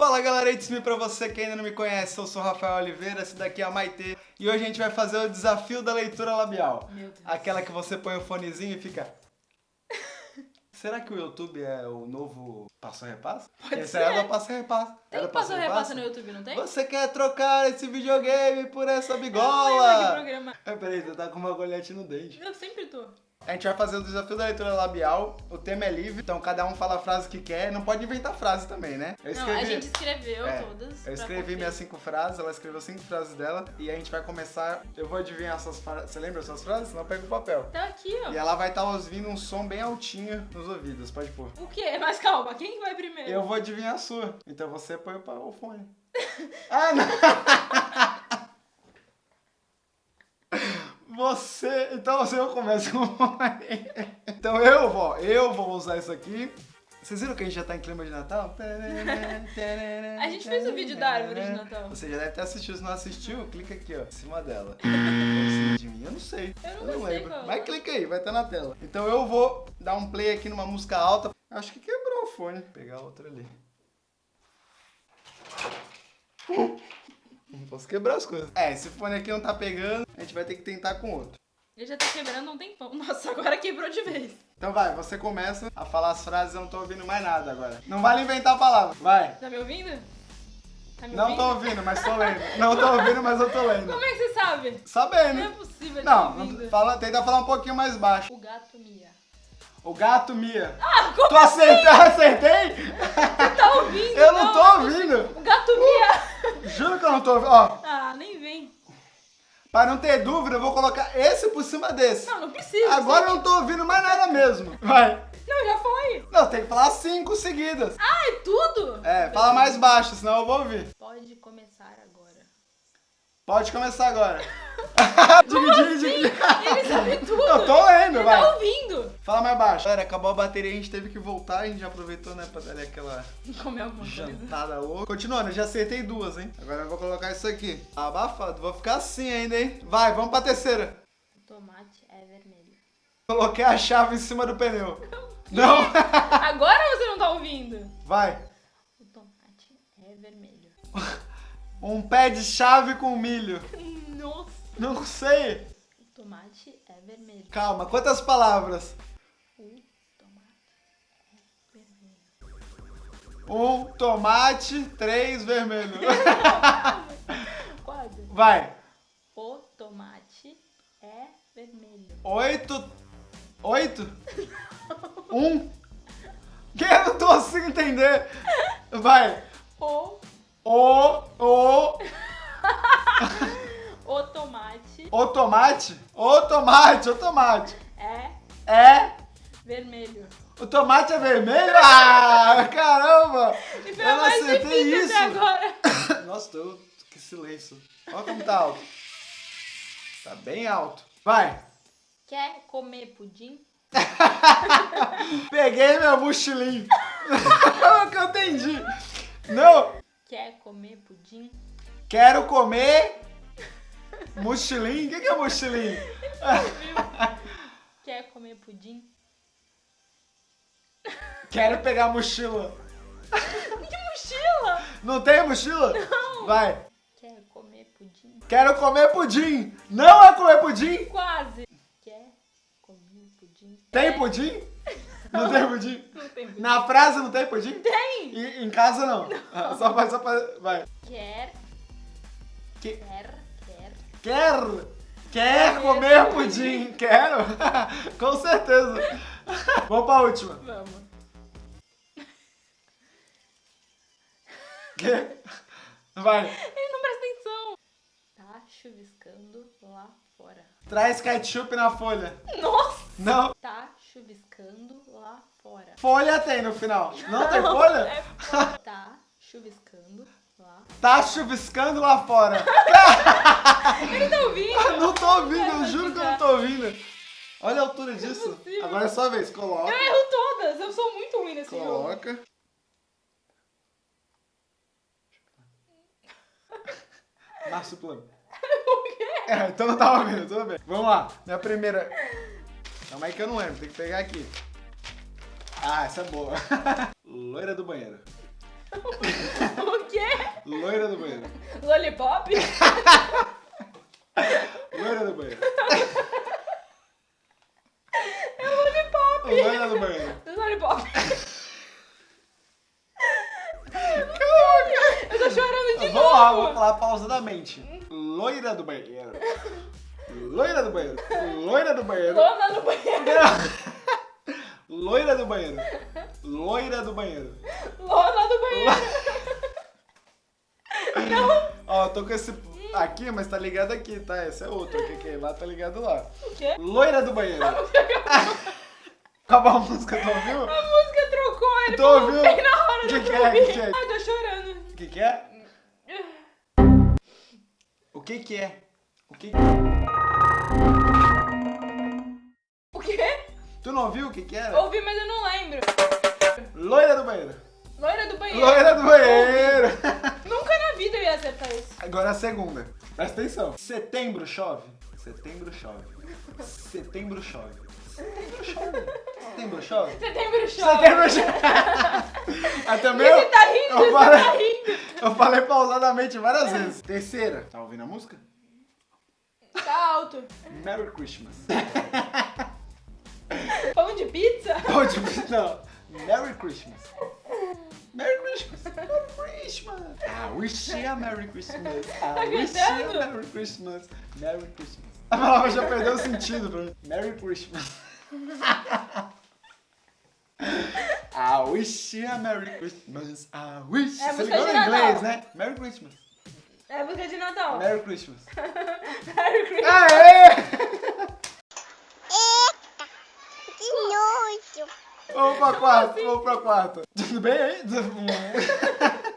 Fala galera, it's me pra você que ainda não me conhece, eu sou o Rafael Oliveira, esse daqui é a Maitê e hoje a gente vai fazer o desafio da leitura labial. Meu Deus. Aquela que você põe o fonezinho e fica... Será que o YouTube é o novo passo a repasso? Pode Esse ser. era do passo a repasso. Tem Era passo a repasso? no YouTube, não tem? Você quer trocar esse videogame por essa Eu não que bigola? programa. Ah, peraí, você tá com uma agulhete no dente. Eu sempre tô. A gente vai fazer o desafio da leitura labial, o tema é livre, então cada um fala a frase que quer, não pode inventar frase também, né? Eu Não, a gente escreveu É, todas. Eu escrevi minhas cinco frases, ela escreveu cinco frases dela, e a gente vai começar, eu vou adivinhar essas frases, você lembra essas frases? Senão eu pego o papel. Tá aqui, ó. E ela vai estar ouvindo um som bem altinho nos ouvidos, pode pôr. O quê? Mas calma, quem que vai primeiro? Eu vou adivinhar a sua, então você põe o fone. ah, não! Você, então você eu começo com. Então eu vou, eu vou usar isso aqui. Vocês viram que a gente já tá em clima de Natal? A gente fez o vídeo da árvore de Natal. Você já deve ter assistido, se não assistiu, clica aqui, ó, em cima dela. De mim, eu não sei. Eu não sei qual. Mas clica aí, vai estar na tela. Então eu vou dar um play aqui numa música alta. Acho que quebrou o fone. Vou pegar outra ali. Não posso quebrar as coisas. É, esse fone aqui não tá pegando, gente vai ter que tentar com outro. Ele já tá quebrando um tempão. Nossa, agora quebrou de vez. Então vai, você começa a falar as frases, eu não tô ouvindo mais nada agora. Não vale inventar a palavra. Vai. Tá me ouvindo? Tá me Não ouvindo? tô ouvindo, mas tô lendo. Não tô ouvindo, mas eu tô lendo. Como é que você sabe? Não é Sabendo. possível, Não, tá não- fala, tenta falar um pouquinho mais baixo. O gato mia. O gato Mia. Ah, como Tu acertei? Acertei? você tá ouvindo? Eu não tô ouvindo. O gato mia. Juro que eu não tô ouvindo. Ó, Ah, nem vem. Para não ter dúvida, eu vou colocar esse por cima desse. Não, não precisa. Agora eu não tô ouvindo mais nada mesmo. Vai. Não, já foi. Não, tem que falar cinco seguidas. Ah, é tudo? É, fala mais baixo, senão eu vou ouvir. Pode começar. Pode começar agora. Como Dividir, assim? dividir. Ele sabe tudo. Eu tô lendo, Ele vai. tá ouvindo. Fala mais baixo. Galera, acabou a bateria, a gente teve que voltar, a gente já aproveitou, né, pra dar ali aquela Comer alguma coisa. jantada louca. Continuando, eu já acertei duas, hein? Agora eu vou colocar isso aqui. Abafado, vou ficar assim ainda, hein? Vai, vamos pra terceira. O tomate é vermelho. Coloquei a chave em cima do pneu. Não? Agora você não tá ouvindo. Vai. O tomate é vermelho. Um pé de chave com milho. Nossa. Não sei. O tomate é vermelho. Calma, quantas palavras? O tomate é vermelho. Um tomate, três vermelho. Quase. Vai. O tomate é vermelho. Oito. Oito? Um? Que eu não tô conseguindo entender. Vai. O, O, o, o tomate o tomate. O tomate, o tomate. é É. vermelho. O tomate é vermelho? Ah, caramba! E foi Eu não acertei isso. Nossa, tô... que silêncio. Olha como tá alto. Tá bem alto. Vai. Quer comer pudim? Peguei meu mochilinho. É que eu entendi. Não. Quer comer pudim? Quero comer mochilinho. O que que é mochilinho? Quer comer pudim? Quero pegar mochila. Que mochila! Não tem mochila? Não. Vai. Quer comer pudim? Quero comer pudim. Não é comer pudim? Quase. Quer comer pudim? Tem pudim? Não tem pudim? Não tem pudim. Na frase não tem pudim? Tem! E- em casa não. Ah, Só pra, só pra. Vai. Quer, Que- quer, quer. Quer? Quer comer pudim? Quero? Com certeza. Vamos pra última. Vamos. Que? Vai. Ele não presta atenção. Tá chuviscando lá fora. Traz ketchup na folha. Nossa! Não. Tá chuviscando lá fora. Folha tem no final. Não tem folha? É fora. Tá chuviscando lá. Tá chuviscando lá fora. Tá ouvindo? Não tô ouvindo, eu juro que eu não tô ouvindo. Olha a altura disso. possível. Agora é sua vez. Coloca. Eu erro todas. Eu sou muito ruim nesse jogo. Coloca. Marsupilame. O quê? É, então não tava vendo, tudo bem. Vamos lá, minha primeira. Calma aí que eu não lembro, tem que pegar aqui. Ah, essa é boa. Loira do banheiro. O Loira do banheiro. Lollipop? Loira do banheiro. É lollipop. Loira do banheiro. Lollipop. Eu tô chorando de Vamos lá, vou novo. falar pausadamente. Loira do banheiro. Loira do banheiro. Loira do banheiro. Lona no banheiro. Loira do banheiro. Loira do banheiro. Lona do banheiro. Ó, eu tô com esse aqui, mas tá ligado aqui, tá? Esse é outro aqui, que lá tá ligado lá. O quê? Loira do banheiro. Acabou a música, tu ouviu? A música trocou, ele Tu ouviu? bem na hora Que do que é? Que que é? Ai, tô chorando. O que que é? O que que é? O que que O Tu não ouviu o que que era? Ouvi, mas eu não lembro. Loira do banheiro. Loira do banheiro. Loira do banheiro. Nunca na vida eu ia acertar isso. Agora a segunda. Presta atenção. Setembro chove. Setembro chove. Setembro chove. Setembro chove. Setembro chove. Setembro chove. Setembro chove. Até meu. Você tá rindo, eu falei, tá rindo. eu falei pausadamente várias vezes. Terceira. Tá ouvindo a música? Tá alto. Merry Christmas. Pão de pizza? Pode não. Merry Christmas. Merry Christmas. Merry Christmas. I wish you a Merry Christmas. I wish you a? Merry Christmas. Merry Christmas. A palavra já perdeu o sentido pra mim. Merry Christmas. I wish you a Merry Christmas. I wish. É Você ligou de em inglês, né? Merry Christmas. É música de Natal. Merry Christmas. Merry Christmas. Aê! Que nojo. Vamos pra quarto, vamos pra quarto. Tudo bem aí?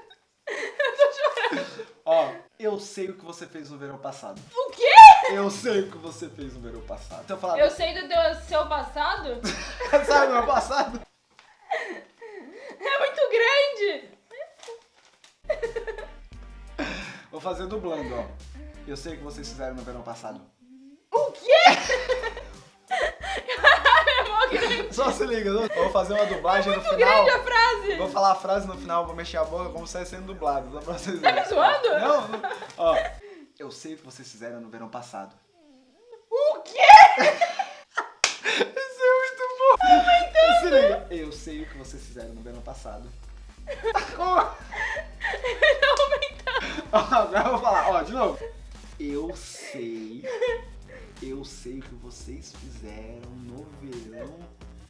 Ó, eu sei o que você fez no verão passado. O quê? Eu sei o que você fez no verão passado. Então fala, Eu sei do teu, seu passado? sabe o meu passado? É muito grande. Vou fazer dublando, ó. Eu sei o que vocês fizeram no verão passado. Só se liga, vou fazer uma dublagem no Muito final. grande a frase. Vou falar a frase no final, vou mexer a boca como se estivesse sendo dublado. Só pra vocês Tá me zoando? Não, não. Ó, eu sei o que vocês fizeram no verão passado. O quê? Isso é muito bom. Se liga. Eu sei o que vocês fizeram no verão passado. Tá aumentando. Ó, Agora eu vou falar, ó, de novo. Eu sei. Eu sei o que vocês fizeram no verão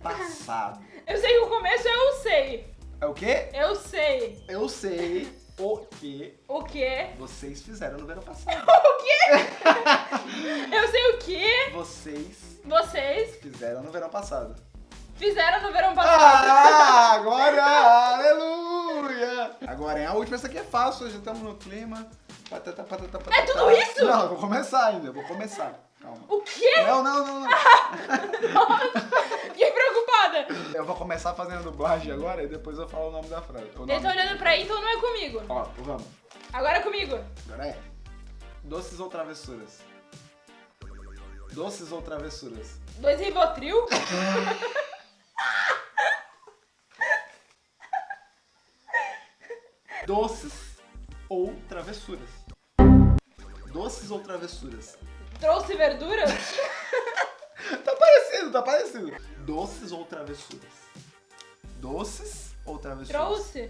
passado. Eu sei que o começo eu sei. É o quê? Eu sei. Eu sei o que O quê? vocês fizeram no verão passado. O quê? Eu sei o que Vocês vocês fizeram no verão passado. fizeram no verão passado. Ah, agora, aleluia! Agora é a última, essa aqui é fácil, já estamos no clima. Patata, patata, patata. É tudo isso? Não, eu vou começar ainda, eu vou começar. Calma. O quê? Não, não, não, não. Fiquei preocupada. Eu vou começar fazendo dublagem agora e depois eu falo o nome da frase. O Ele tá olhando pra aí, então não é comigo. Ó, vamos. Agora é comigo. Agora é. Doces ou travessuras? Doces ou travessuras? Dois Rivotril. Doces ou travessuras? Doces ou travessuras? Trouxe verduras. Tá parecido, tá parecido. Doces ou travessuras? Doces ou travessuras? Trouxe.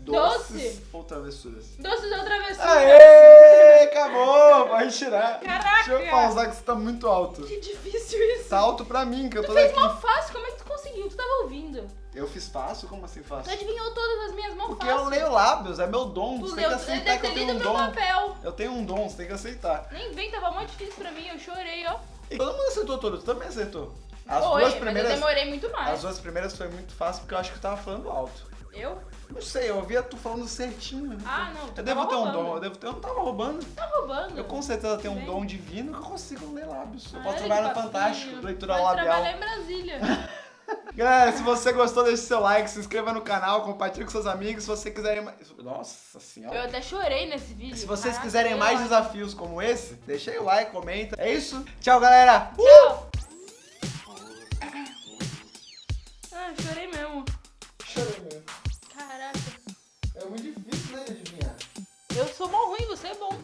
Doces Doce. ou travessuras? Doces ou travessuras. Aê! Acabou! Pode tirar. Caraca! Deixa eu pausar que você tá muito alto. Que difícil isso. Tá alto pra mim, que eu Tu tô fez daqui. mó fácil, como é que tu conseguiu? Tu tava ouvindo. Eu fiz fácil? Como assim Tu fácil? adivinhou todas as minhas mãos Porque fácil. eu leio lábios, é meu dom. Tu Você leu, tem que aceitar deve que eu tenho um dom. papel. Eu tenho um dom, você tem que aceitar. Nem vem, tava mó difícil pra mim, eu chorei, ó. Todo mundo acertou todos, tu também acertou. As Foi, duas mas primeiras. eu demorei muito mais. As duas primeiras foi muito fácil porque eu acho que eu tava falando alto. Eu? Não sei, eu ouvia tu falando certinho. Ah, não, tu Eu devo ter um roubando. dom, eu devo ter. Eu não tava roubando. Tá roubando. Eu com certeza tenho um dom divino que eu consigo ler lábios. Eu Ah, posso olha trabalhar no Fantástico, leitura Pode labial. trabalhar em Brasília. Galera, se você gostou, deixe seu like, se inscreva no canal, compartilhe com seus amigos. Se você quiserem mais. Nossa senhora. Eu até chorei nesse vídeo. Se vocês Caraca, quiserem mais desafios como esse, deixa aí o like, comenta. É isso. Tchau, galera. Uh! Tchau. Ah, chorei mesmo. Chorei mesmo. Caraca. É muito difícil, né, de adivinhar. Eu aí, você é bom.